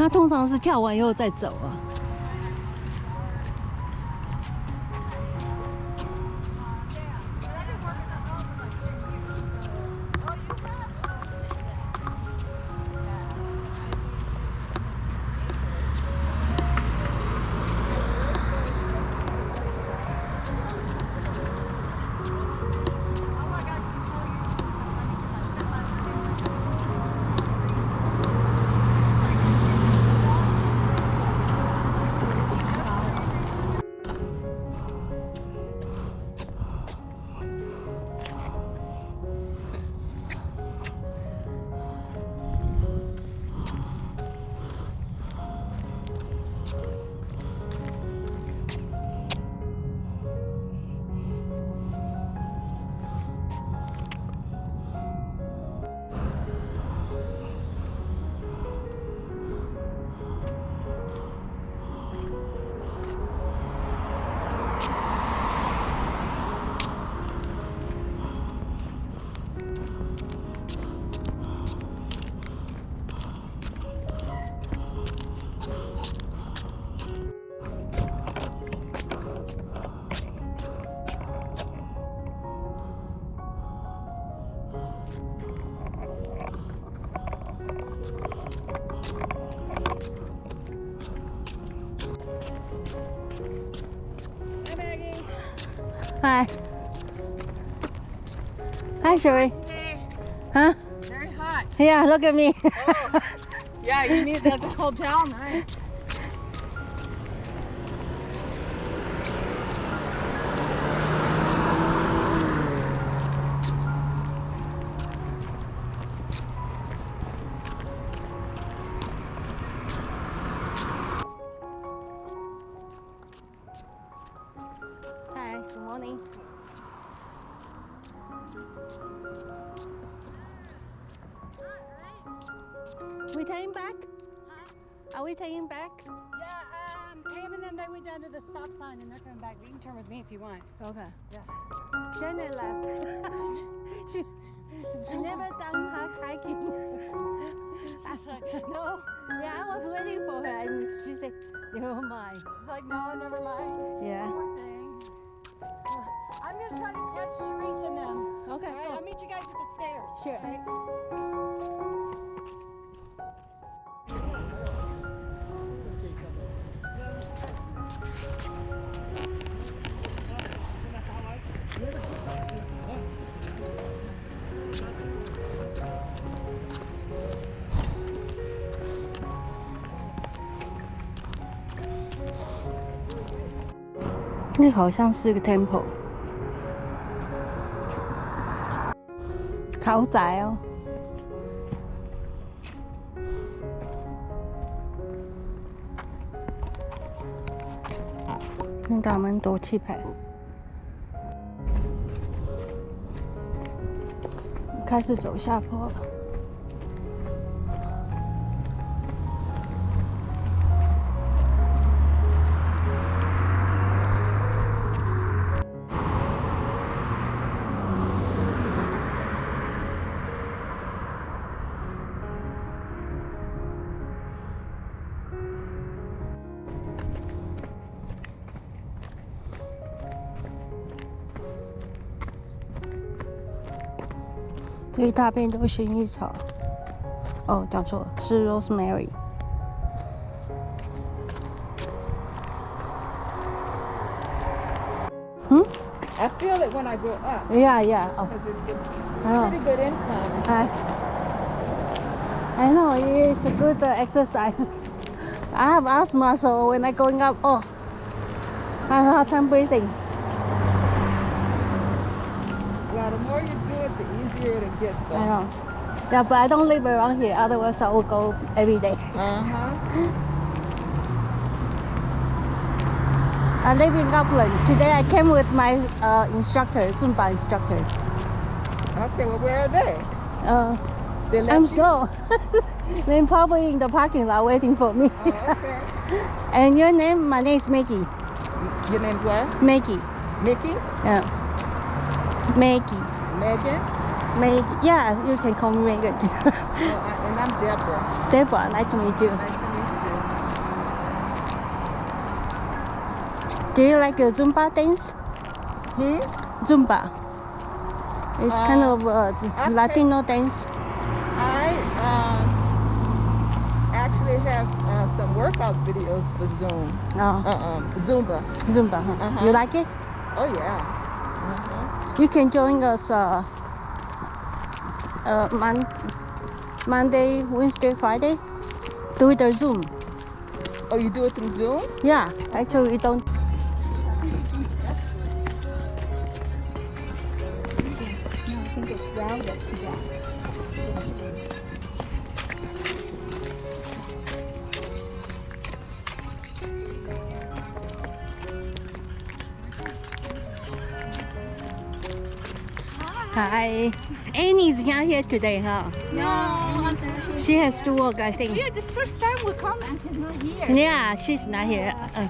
他通常是跳完以后再走啊。Hi. Hi, Sherry. Huh? Very hot. Yeah, look at me. Oh. Yeah, you need that's a cold towel, nice. We taking back? Are we taking back? Yeah, um, Pam and them they went down to the stop sign and they're coming back. You can turn with me if you want. Okay. Yeah. Janet left. she, she never done her hiking. no. Yeah, I was waiting for her and she said, never mind. She's like, no, never mind. Yeah. I'm gonna try to catch Sharice and them. Okay, All right, go. I'll meet you guys at the stairs. Sure. 那好像是个 temple，豪宅哦。看到蛮多气派，开始走下坡了。这一大片都是薰衣草。哦，讲错了，是 rosemary。 I feel it when I go up. Yeah, yeah. Oh, Because it's a I know. pretty good incline. I, I know it's a good uh, exercise. I have asthma, so when I going up, oh, I have a hard time breathing. More you do it, the easier it gets. I know. Yeah, but I don't live around here. Otherwise, I will go every day. Uh-huh. I live in Upland. Today I came with my uh, instructor, Zumba instructor. Okay, well, where are they? Uh, They I'm you? slow. They're probably in the parking lot waiting for me. Oh, okay. and your name? My name is Maggie. Your name's what? Maggie. Mickey? Yeah. Maggie. Megan? Meg yeah, you can call me Megan. oh, and I'm Deborah. Deborah, nice to meet you. Nice to meet you. Do you like the Zumba dance? Hmm? Zumba. It's uh, kind of uh, a. Latino dance. I um, actually have uh, some workout videos for Zoom. Oh. Uh -uh, Zumba. Zumba. Huh? -huh. You like it? Oh, yeah. -huh. You can join us uh, uh, mon- Monday, Wednesday, Friday. Do it on Zoom. Oh, you do it through Zoom? Yeah, actually we don't. Hi. Annie's not here today, huh? No, She has to work, I think. yeah, this first time we come and she's not here. Yeah, she's not here. Uh,